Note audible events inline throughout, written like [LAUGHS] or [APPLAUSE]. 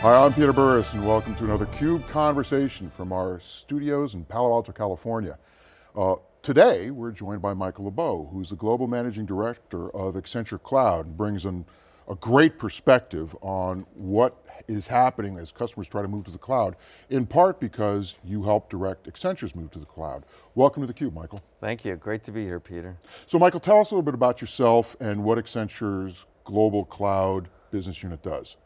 Hi, I'm Peter Burris and welcome to another CUBE Conversation from our studios in Palo Alto, California. Uh, today, we're joined by Michael Liebow, who's the Global Managing Director of Accenture Cloud and brings in a great perspective on what is happening as customers try to move to the cloud, in part because you help direct Accenture's move to the cloud. Welcome to theCUBE, Michael. Thank you, great to be here, Peter. So Michael, tell us a little bit about yourself and what Accenture's Global Cloud Business Unit does.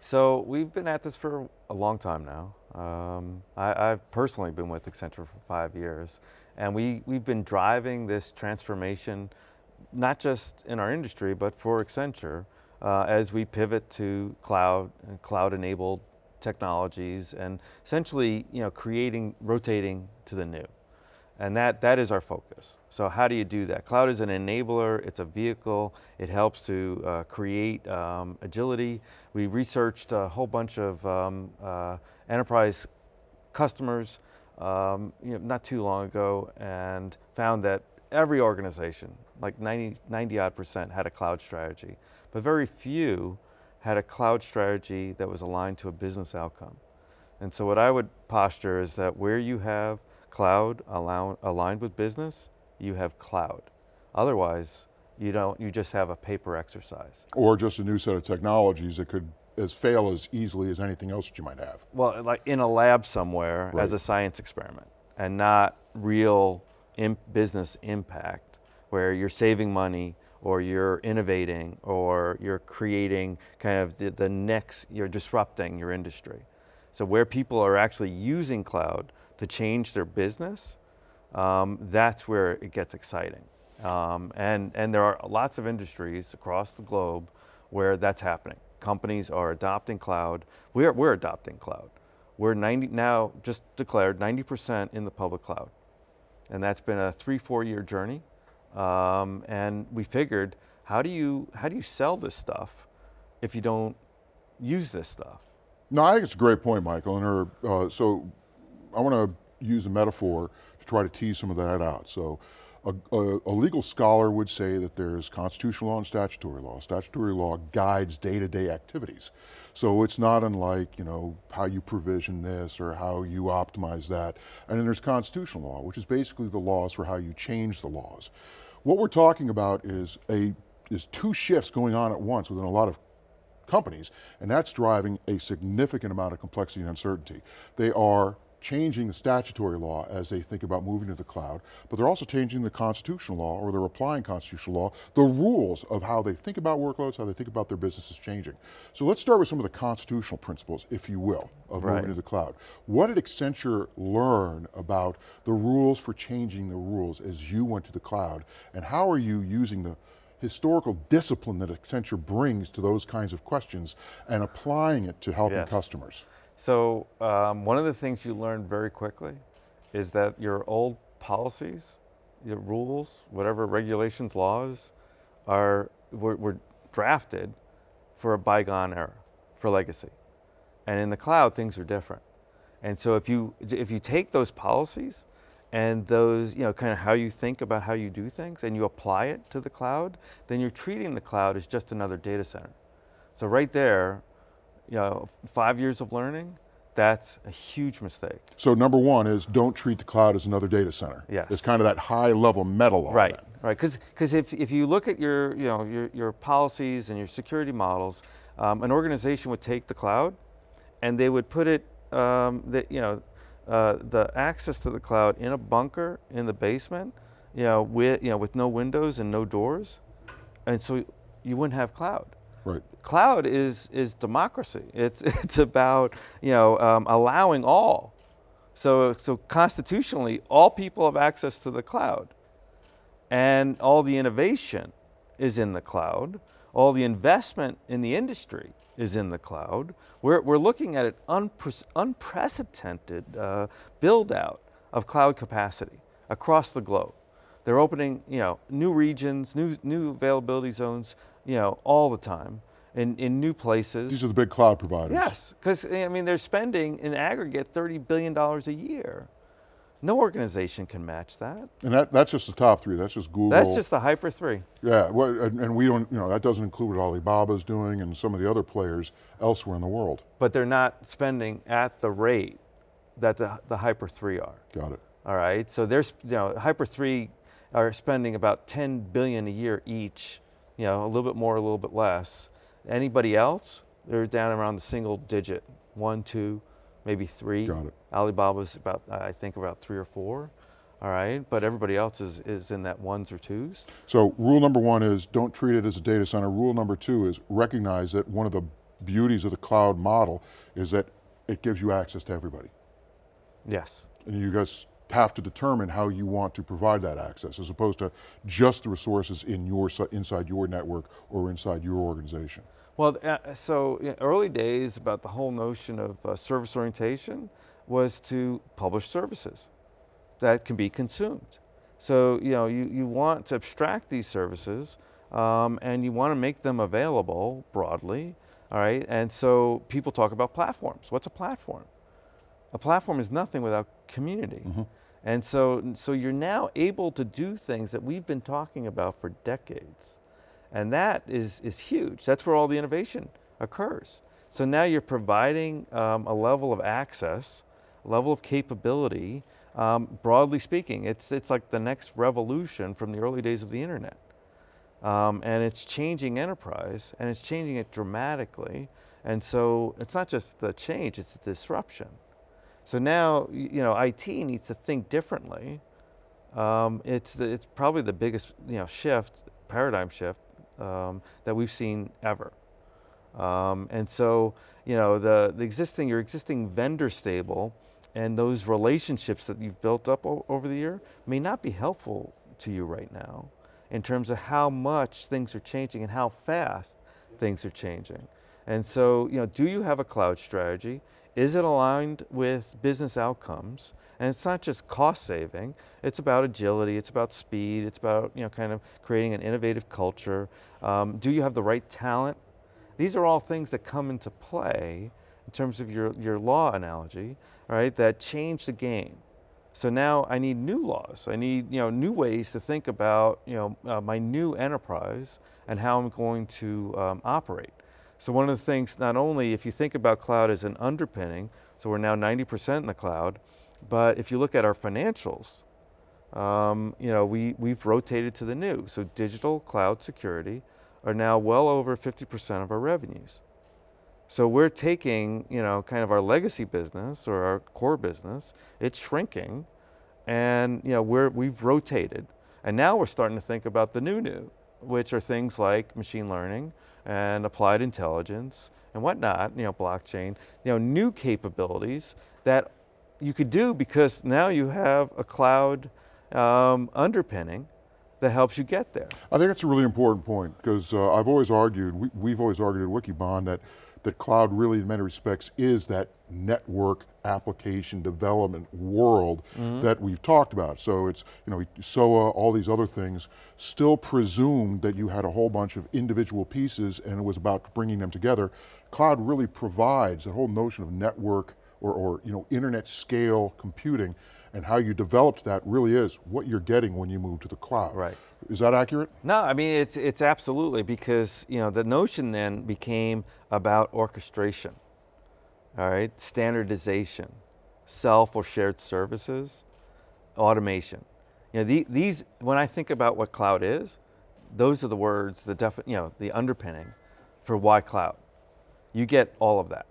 So we've been at this for a long time now. Um, I, have personally been with Accenture for five years, and we, we've been driving this transformation, not just in our industry, but for Accenture, uh, as we pivot to cloud, cloud-enabled technologies, and essentially you know, creating, rotating to the new. And that, that is our focus. So how do you do that? Cloud is an enabler, it's a vehicle, it helps to uh, create um, agility. We researched a whole bunch of um, uh, enterprise customers um, you know, not too long ago and found that every organization, like 90, 90 odd percent had a cloud strategy, but very few had a cloud strategy that was aligned to a business outcome. And so what I would posture is that where you have cloud allow, aligned with business, you have cloud. Otherwise, you don't, you just have a paper exercise. Or just a new set of technologies that could as fail as easily as anything else that you might have. Well, like in a lab somewhere right. as a science experiment and not real imp business impact where you're saving money or you're innovating or you're creating kind of the, the next, you're disrupting your industry. So where people are actually using cloud to change their business, um, that's where it gets exciting. Um, and, and there are lots of industries across the globe where that's happening. Companies are adopting cloud. We're, we're adopting cloud. We're 90, now just declared 90% in the public cloud. And that's been a three, four year journey. Um, and we figured, how do, you, how do you sell this stuff if you don't use this stuff? No, I think it's a great point, Michael. And her, uh, so I want to use a metaphor to try to tease some of that out. So a, a, a, legal scholar would say that there's constitutional law and statutory law. Statutory law guides day-to-day -day activities. So it's not unlike, you know, how you provision this or how you optimize that. And then there's constitutional law, which is basically the laws for how you change the laws. What we're talking about is a is two shifts going on at once within a lot of companies, and that's driving a significant amount of complexity and uncertainty. They are changing the statutory law as they think about moving to the cloud, but they're also changing the constitutional law, or they're applying constitutional law, the rules of how they think about workloads, how they think about their business is changing. So let's start with some of the constitutional principles, if you will, of right. moving to the cloud. What did Accenture learn about the rules for changing the rules as you went to the cloud, and how are you using the historical discipline that Accenture brings to those kinds of questions and applying it to helping yes. customers? So um, one of the things you learn very quickly is that your old policies, your rules, whatever regulations, laws, are were, were drafted for a bygone era, for legacy. And in the cloud, things are different. And so if you, if you take those policies and those, you know, kind of how you think about how you do things and you apply it to the cloud, then you're treating the cloud as just another data center. So right there, you know, five years of learning, that's a huge mistake. So number one is don't treat the cloud as another data center. Yes. It's kind of that high level metal on Right, that. right, because if, if you look at your, you know, your, your policies and your security models, um, an organization would take the cloud and they would put it, um, the, you know, uh, the access to the cloud in a bunker in the basement, you know, with, you know, with no windows and no doors. And so you wouldn't have cloud. Right. Cloud is, is democracy. It's, [LAUGHS] it's about you know, um, allowing all. So, so constitutionally, all people have access to the cloud. And all the innovation is in the cloud. All the investment in the industry is in the cloud. We're, we're looking at an unpre unprecedented uh, build out of cloud capacity across the globe. They're opening you know, new regions, new, new availability zones, you know, all the time in, in new places. These are the big cloud providers. Yes, because I mean, they're spending in aggregate $30 billion a year. No organization can match that. And that, that's just the top three, that's just Google. That's just the Hyper 3. Yeah, well, and, and we don't, you know, that doesn't include what Alibaba's doing and some of the other players elsewhere in the world. But they're not spending at the rate that the, the Hyper 3 are. Got it. All right, so there's, you know, Hyper 3 are spending about 10 billion a year each, you know, a little bit more, a little bit less. Anybody else, they're down around the single digit, one, two, maybe three. Got it. Alibaba's about, I think about three or four, all right? But everybody else is, is in that ones or twos. So rule number one is don't treat it as a data center. Rule number two is recognize that one of the beauties of the cloud model is that it gives you access to everybody. Yes. And you guys have to determine how you want to provide that access as opposed to just the resources in your, inside your network or inside your organization. Well, uh, so in early days about the whole notion of uh, service orientation was to publish services that can be consumed. So, you know, you, you want to abstract these services um, and you want to make them available broadly, all right? And so people talk about platforms. What's a platform? A platform is nothing without community. Mm -hmm. And so, so you're now able to do things that we've been talking about for decades. And that is, is huge. That's where all the innovation occurs. So now you're providing um, a level of access, a level of capability, um, broadly speaking, it's, it's like the next revolution from the early days of the internet. Um, and it's changing enterprise, and it's changing it dramatically. And so it's not just the change, it's the disruption. So now, you know, IT needs to think differently. Um, it's, the, it's probably the biggest, you know, shift, paradigm shift um, that we've seen ever. Um, and so, you know, the, the existing, your existing vendor stable and those relationships that you've built up over the year may not be helpful to you right now in terms of how much things are changing and how fast things are changing. And so, you know, do you have a cloud strategy? Is it aligned with business outcomes? And it's not just cost saving, it's about agility, it's about speed, it's about you know, kind of creating an innovative culture. Um, do you have the right talent? These are all things that come into play in terms of your, your law analogy, right, that change the game. So now I need new laws. I need you know, new ways to think about you know, uh, my new enterprise and how I'm going to um, operate. So one of the things, not only if you think about cloud as an underpinning, so we're now 90% in the cloud, but if you look at our financials, um, you know, we, we've rotated to the new. So digital cloud security are now well over 50% of our revenues. So we're taking, you know, kind of our legacy business or our core business, it's shrinking, and you know, we're, we've rotated. And now we're starting to think about the new new, which are things like machine learning, and applied intelligence and whatnot, you know, blockchain, you know, new capabilities that you could do because now you have a cloud um, underpinning that helps you get there. I think that's a really important point because uh, I've always argued, we, have always argued at Wikibon that that cloud really in many respects is that network application development world mm -hmm. that we've talked about. So it's, you know, SOA, all these other things, still presumed that you had a whole bunch of individual pieces and it was about bringing them together. Cloud really provides a whole notion of network or, or you know, internet scale computing and how you developed that really is what you're getting when you move to the cloud. Right. Is that accurate? No, I mean, it's, it's absolutely because, you know, the notion then became about orchestration, all right? Standardization, self or shared services, automation. You know, the, these, when I think about what cloud is, those are the words, the you know, the underpinning for why cloud. You get all of that.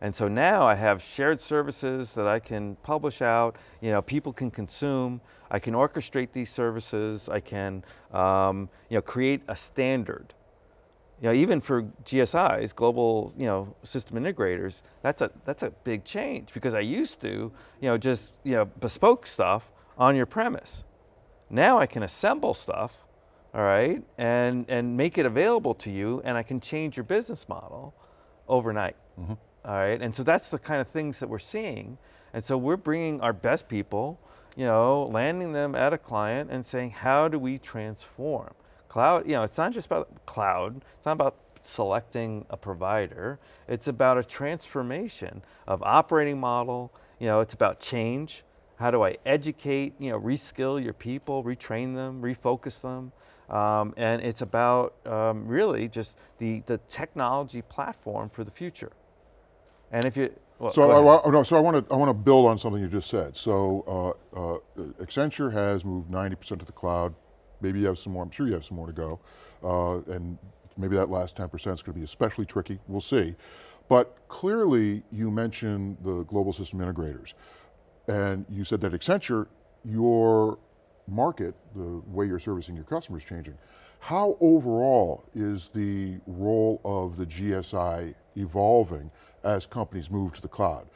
And so now I have shared services that I can publish out, you know, people can consume, I can orchestrate these services, I can um, you know, create a standard. You know, even for GSIs, global you know, system integrators, that's a, that's a big change because I used to you know, just you know, bespoke stuff on your premise. Now I can assemble stuff, all right, and, and make it available to you and I can change your business model overnight. Mm -hmm. All right, and so that's the kind of things that we're seeing. And so we're bringing our best people, you know, landing them at a client and saying, how do we transform? Cloud, you know, it's not just about cloud, it's not about selecting a provider, it's about a transformation of operating model, you know, it's about change, How do I educate, you know, reskill your people, retrain them, refocus them? Um, and it's about um, really just the, the technology platform for the future. And if you, well, So go I, no, so I want to I want to build on something you just said. So uh, uh, Accenture has moved 90% to the cloud. Maybe you have some more. I'm sure you have some more to go, uh, and maybe that last 10% is going to be especially tricky. We'll see. But clearly, you mentioned the global system integrators, and you said that Accenture, your market, the way you're servicing your customers, changing. How overall is the role of the GSI evolving as companies move to the cloud?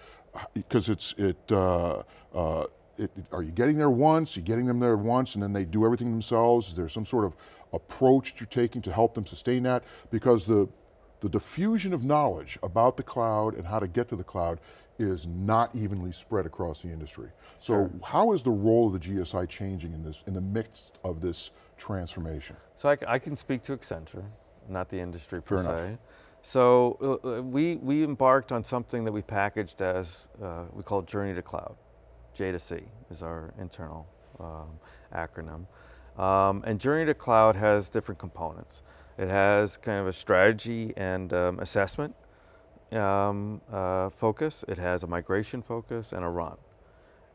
Because it's it, uh, uh, it, Are you getting there once? you're getting them there once, and then they do everything themselves? Is there some sort of approach that you're taking to help them sustain that? Because the the diffusion of knowledge about the cloud and how to get to the cloud is not evenly spread across the industry. So how is the role of the GSI changing in this, in the midst of this transformation? So I can speak to Accenture, not the industry per Fair enough. se. So uh, uh, we, we embarked on something that we packaged as, uh, we call Journey to Cloud. J to C is our internal um, acronym. Um, and Journey to Cloud has different components. It has kind of a strategy and um, assessment um, uh, focus. It has a migration focus and a run.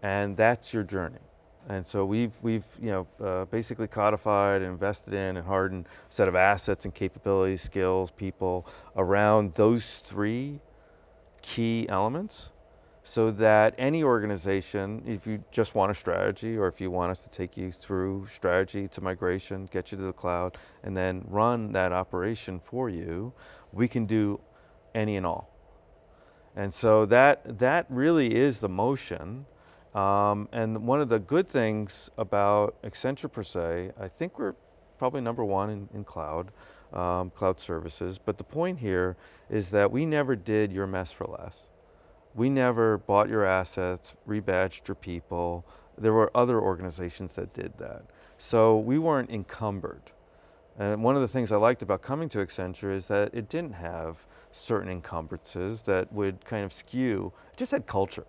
And that's your journey. And so we've, we've you know, uh, basically codified and invested in and hardened a set of assets and capabilities, skills, people around those three key elements so that any organization, if you just want a strategy or if you want us to take you through strategy to migration, get you to the cloud, and then run that operation for you, we can do any and all. And so that, that really is the motion. Um, and one of the good things about Accenture per se, I think we're probably number one in, in cloud, um, cloud services. But the point here is that we never did your mess for less. We never bought your assets, rebadged your people. There were other organizations that did that. So we weren't encumbered. And one of the things I liked about coming to Accenture is that it didn't have certain encumbrances that would kind of skew, it just had culture,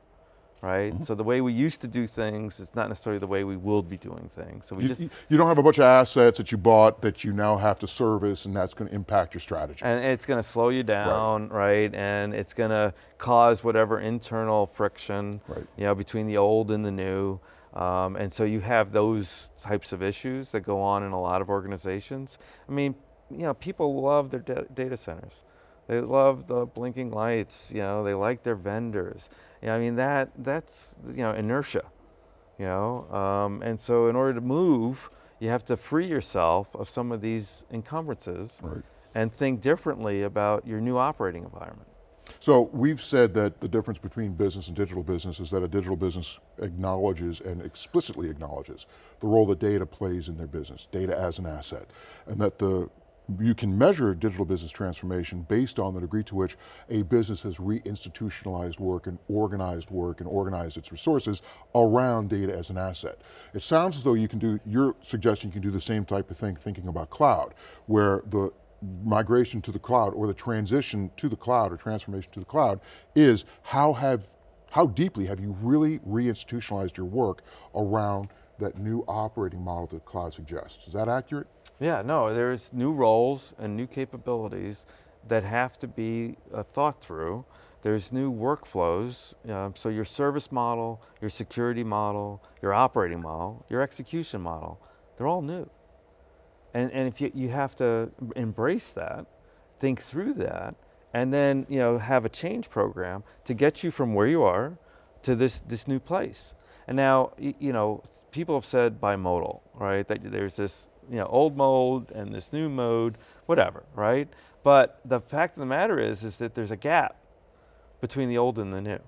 right? So the way we used to do things is not necessarily the way we will be doing things. So we You, just, you- don't have a bunch of assets that you bought that you now have to service and that's going to impact your strategy. and it's going to slow you down, right? And it's going to cause whatever internal friction, Right. you know, between the old and the new. Um, and so you have those types of issues that go on in a lot of organizations. I mean, you know, people love their data centers. They love the blinking lights. You know, they like their vendors. You know, I mean that that's you know inertia. You know, um, and so in order to move, you have to free yourself of some of these encumbrances Right. and think differently about your new operating environment. So we've said that the difference between business and digital business is that a digital business acknowledges and explicitly acknowledges the role that data plays in their business, data as an asset, and that the you can measure digital business transformation based on the degree to which a business has reinstitutionalized work and organized work and organized its resources around data as an asset. It sounds as though you can do, you're suggesting you can do the same type of thing thinking about cloud, where the migration to the cloud or the transition to the cloud or transformation to the cloud is how have, how deeply have you really reinstitutionalized your work around that new operating model that cloud suggests. Is that accurate? Yeah, no, there's new roles and new capabilities that have to be uh, thought through. There's new workflows, uh, so your service model, your security model, your operating model, your execution model, they're all new. And, and if you, you have to embrace that, think through that, and then you know, have a change program to get you from where you are to this, this new place. And now, you know, people have said bimodal, right? That there's this you know, old mode and this new mode, whatever, right? But the fact of the matter is, is that there's a gap between the old and the new.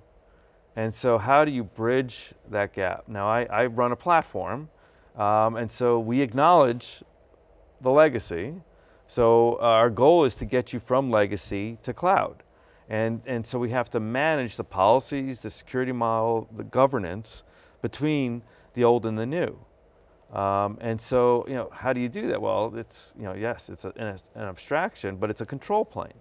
And so how do you bridge that gap? Now I, I run a platform, um, and so we acknowledge the legacy. So our goal is to get you from legacy to cloud. And, and so we have to manage the policies, the security model, the governance between the old and the new. Um, and so, you know, how do you do that? Well, it's, you know, yes, it's a, an, an abstraction, but it's a control plane.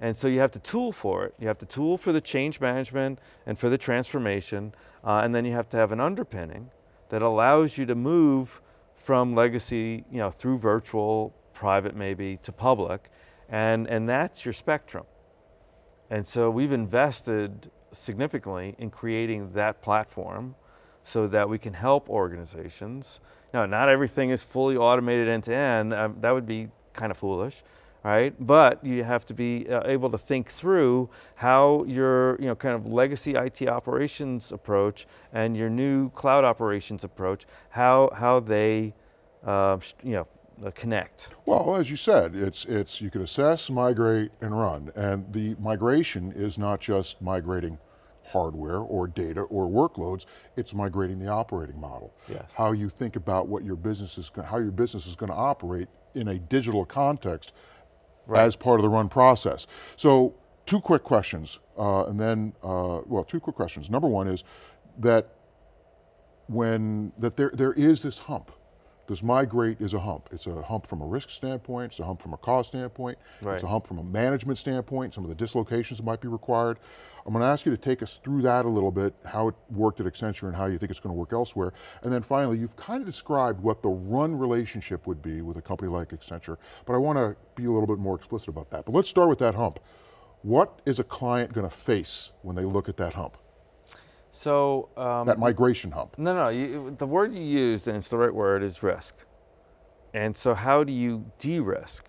And so you have to tool for it. You have to tool for the change management and for the transformation, uh, and then you have to have an underpinning that allows you to move from legacy, you know, through virtual, private maybe, to public, and, and that's your spectrum. And so we've invested significantly in creating that platform so that we can help organizations. Now, not everything is fully automated end to end. Um, that would be kind of foolish, right? But you have to be uh, able to think through how your, you know, kind of legacy IT operations approach and your new cloud operations approach, how how they, uh, you know, uh, connect. Well, as you said, it's, it's, you can assess, migrate, and run. And the migration is not just migrating hardware or data or workloads, it's migrating the operating model. Yes. How you think about what your business is, how your business is going to operate in a digital context right. as part of the run process. So two quick questions, uh, and then, uh, well, two quick questions. Number one is that when, that there, there is this hump this migrate is a hump. It's a hump from a risk standpoint, it's a hump from a cost standpoint, right. it's a hump from a management standpoint, some of the dislocations that might be required. I'm going to ask you to take us through that a little bit, how it worked at Accenture and how you think it's going to work elsewhere. And then finally, you've kind of described what the run relationship would be with a company like Accenture, but I want to be a little bit more explicit about that. But let's start with that hump. What is a client going to face when they look at that hump? So um, that migration hump. No, no. You, the word you used, and it's the right word, is risk. And so, how do you de-risk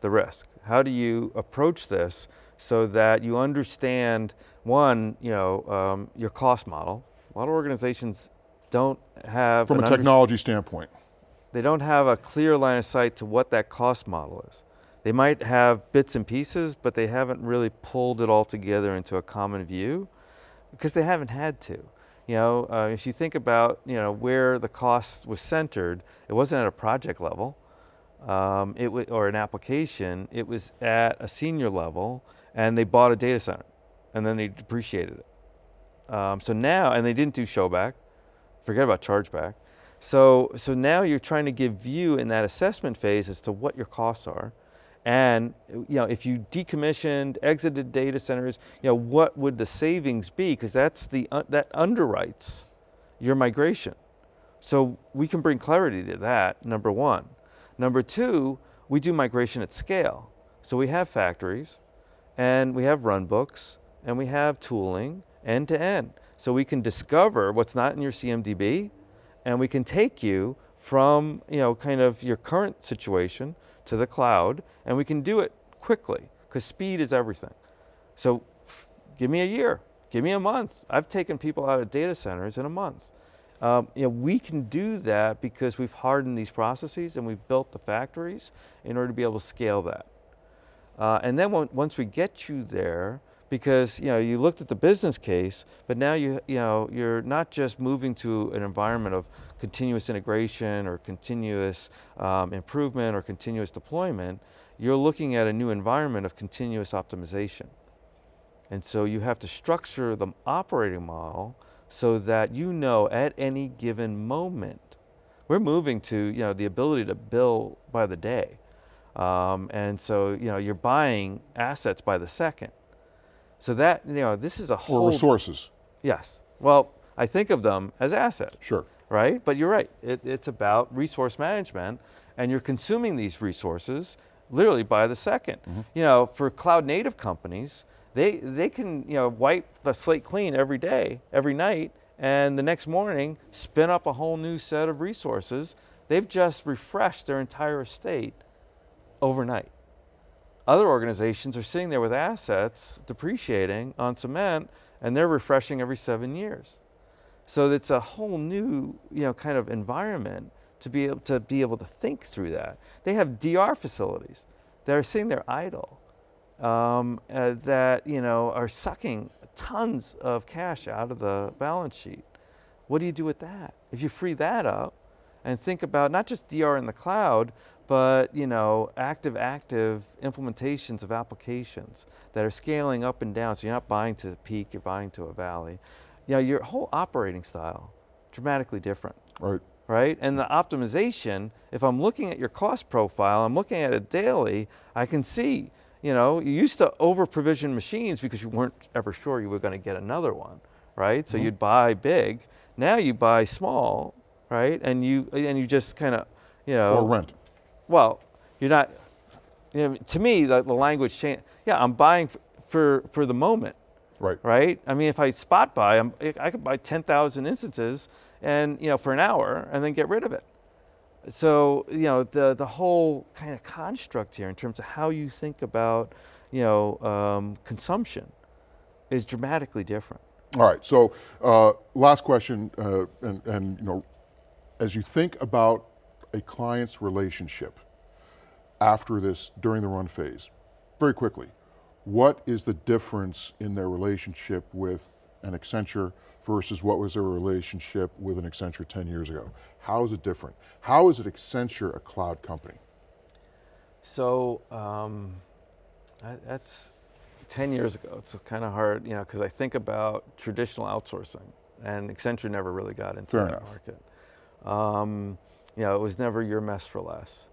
the risk? How do you approach this so that you understand one, you know, um, your cost model? A lot of organizations don't have from a technology standpoint. They don't have a clear line of sight to what that cost model is. They might have bits and pieces, but they haven't really pulled it all together into a common view because they haven't had to. You know, uh, if you think about you know where the cost was centered, it wasn't at a project level, um, it or an application. It was at a senior level, and they bought a data center, and then they depreciated it. Um, so now, and they didn't do showback. Forget about chargeback. So so now you're trying to give view in that assessment phase as to what your costs are, and you know, if you decommissioned, exited data centers, you know, what would the savings be? Because that's the uh, that underwrites your migration. So we can bring clarity to that, number one. Number two, we do migration at scale. So we have factories, and we have run books, and we have tooling end to end. So we can discover what's not in your CMDB, and we can take you from you know, kind of your current situation to the cloud, and we can do it quickly, because speed is everything. So give me a year, give me a month. I've taken people out of data centers in a month. Um, you know, we can do that because we've hardened these processes and we've built the factories in order to be able to scale that. Uh, and then once we get you there, because you know you looked at the business case, but now you you know you're not just moving to an environment of continuous integration or continuous um, improvement or continuous deployment. You're looking at a new environment of continuous optimization, and so you have to structure the operating model so that you know at any given moment. We're moving to you know the ability to bill by the day, um, and so you know you're buying assets by the second. So that, you know, this is a whole- Or resources. Yes. Well, I think of them as assets. Sure. Right? But you're right, it, it's about resource management and you're consuming these resources literally by the 2nd mm -hmm. You know, for cloud native companies, they, they can, you know, wipe the slate clean every day, every night, and the next morning spin up a whole new set of resources. They've just refreshed their entire estate overnight. Other organizations are sitting there with assets depreciating on cement and they're refreshing every seven years. So it's a whole new, you know, kind of environment to be able to be able to think through that. They have DR facilities that are sitting there idle, um, uh, that you know are sucking tons of cash out of the balance sheet. What do you do with that? If you free that up and think about not just DR in the cloud, but you know, active, active implementations of applications that are scaling up and down. So you're not buying to the peak, you're buying to a valley. You know, your whole operating style, dramatically different. Right. Right, and the optimization, if I'm looking at your cost profile, I'm looking at it daily, I can see, you know, you used to over provision machines because you weren't ever sure you were going to get another one, right? So mm-hmm. you'd buy big. Now you buy small, right? And you and you just kind of, you know, Or rent. Well, you're not. You know, to me, the, the language change. Yeah, I'm buying for for the moment, Right. right? I mean, if I spot buy, I'm, I could buy 10,000 instances and, you know, for an hour and then get rid of it. So, you know, the, the whole kind of construct here in terms of how you think about, you know, um, consumption is dramatically different. All right, so uh, last question, uh, and, and you know, as you think about a client's relationship after this, during the run phase, very quickly, what is the difference in their relationship with an Accenture versus what was their relationship with an Accenture 10 years ago? How is it different? How is it Accenture a cloud company? So um, that's 10 years ago. It's kind of hard, you know, because I think about traditional outsourcing, and Accenture never really got into Fair that enough. market. Um, you know, it was never your mess for less.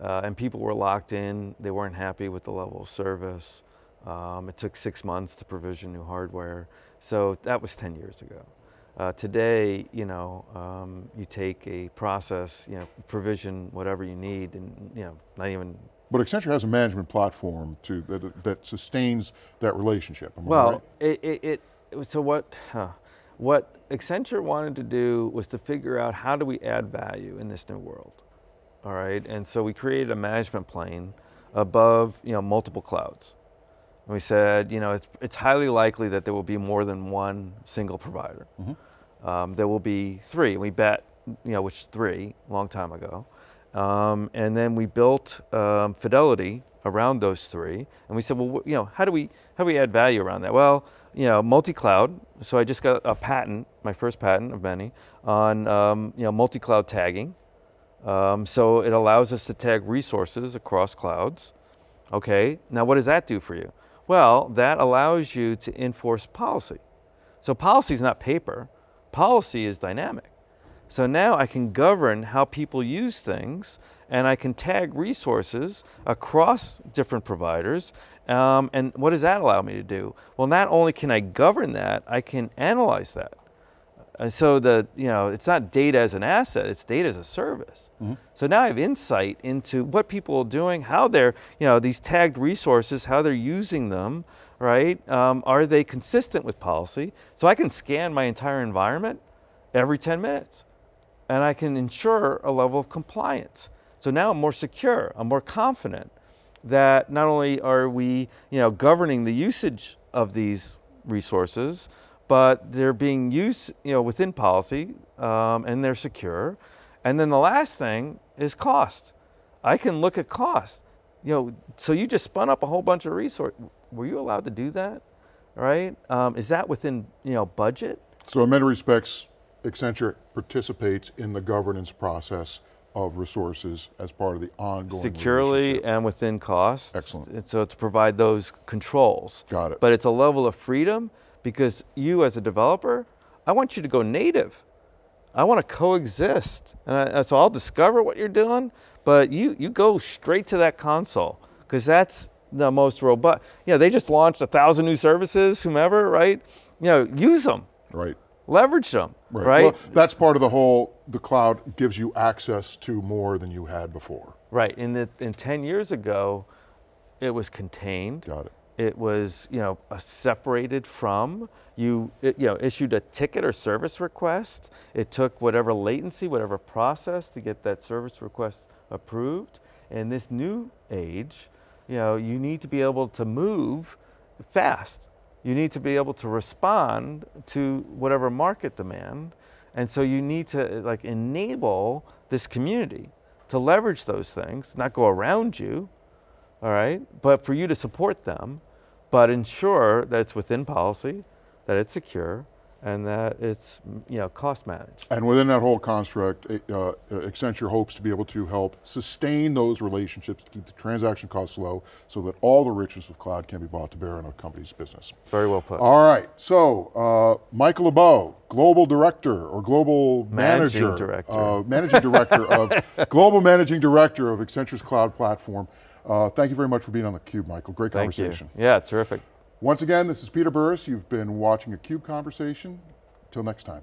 Uh, and people were locked in, they weren't happy with the level of service. Um, it took six months to provision new hardware. So that was 10 years ago. Uh, today, you know, um, you take a process, you know, provision whatever you need, and you know, not even But Accenture has a management platform to, that, that sustains that relationship. Well, right? it, it, it, so what, huh, what Accenture wanted to do was to figure out how do we add value in this new world, all right? And so we created a management plane above, you know, multiple clouds. And we said, you know, it's, it's highly likely that there will be more than one single provider. Um, there will be three. and We bet, you know, which three, a long time ago. Um, and then we built um, Fidelity around those three. And we said, well, you know, how do we how do we add value around that? Well, you know, multi-cloud. So I just got a patent, my first patent of many, on um, you know multi-cloud tagging. Um, so it allows us to tag resources across clouds. Okay, now what does that do for you? Well, that allows you to enforce policy. So policy is not paper, policy is dynamic. So now I can govern how people use things and I can tag resources across different providers. Um, and what does that allow me to do? Well, not only can I govern that, I can analyze that. And so the, you know, it's not data as an asset, it's data as a service. So now I have insight into what people are doing, how they're, you know, these tagged resources, how they're using them, right? Um, are they consistent with policy? So I can scan my entire environment every 10 minutes and I can ensure a level of compliance. So now I'm more secure, I'm more confident that not only are we, you know, governing the usage of these resources, but they're being used, you know, within policy um, and they're secure. And then the last thing is cost. I can look at cost. You know, so you just spun up a whole bunch of resources. Were you allowed to do that? Right? Um, is that within, you know, budget? So in many respects, Accenture participates in the governance process of resources as part of the ongoing securely and within cost. Excellent. And so to provide those controls. Got it. But it's a level of freedom because you as a developer, I want you to go native. I want to coexist. And I, so I'll discover what you're doing, but you, you go straight to that console because that's the most robust. You know, they just launched a thousand new services, whomever, right? You know, use them, Right. Leverage them, right? Well, that's part of the whole, the cloud gives you access to more than you had before. Right. In the in ten years ago, it was contained. Got it. It was you know separated from you. It, you know issued a ticket or service request. It took whatever latency, whatever process to get that service request approved. In this new age, you know you need to be able to move fast. You need to be able to respond to whatever market demand, and so you need to uh, like enable this community to leverage those things, not go around you, all right? But for you to support them, but ensure that it's within policy, that it's secure, and that it's you know cost managed. And within that whole construct, uh, Accenture hopes to be able to help sustain those relationships to keep the transaction costs low so that all the riches of cloud can be brought to bear on a company's business. Very well put. All right, so uh, Michael Liebow, Global Director or Global Managing Manager. Director. Uh, managing Director of, [LAUGHS] Global Managing Director of Accenture's Cloud Platform. Uh, thank you very much for being on theCUBE, Michael. Great Thank conversation. you. Yeah, terrific. Once again, this is Peter Burris. You've been watching a CUBE Conversation. Till next time.